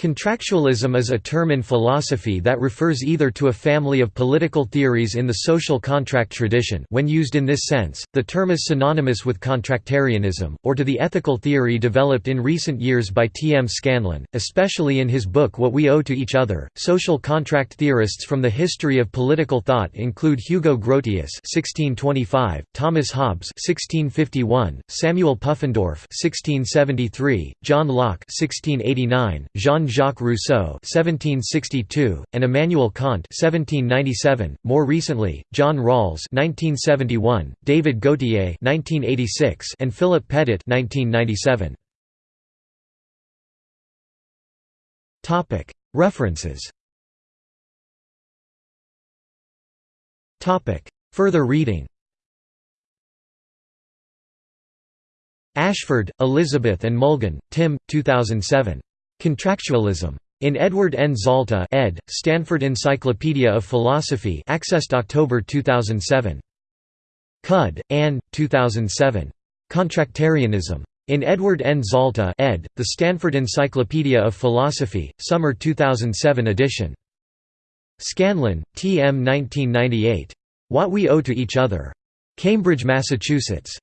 Contractualism is a term in philosophy that refers either to a family of political theories in the social contract tradition when used in this sense, the term is synonymous with contractarianism, or to the ethical theory developed in recent years by T. M. Scanlon, especially in his book What We Owe to Each Other. Social contract theorists from the history of political thought include Hugo Grotius (1625), Thomas Hobbes (1651), Samuel Pufendorf (1673), John Locke (1689), Jean Jean-Jacques Rousseau (1762) and Immanuel Kant (1797). More recently, John Rawls (1971), David Gauthier (1986), and Philip Pettit (1997). Topic: References. Topic: Further reading. Ashford, Elizabeth and Mulgan, Tim, 2007. Contractualism. In Edward N. Zalta ed., Stanford Encyclopedia of Philosophy accessed October 2007. Cudd, Anne, 2007. Contractarianism. In Edward N. Zalta ed., The Stanford Encyclopedia of Philosophy, Summer 2007 edition. Scanlon, T. M. 1998. What We Owe to Each Other. Cambridge, Massachusetts.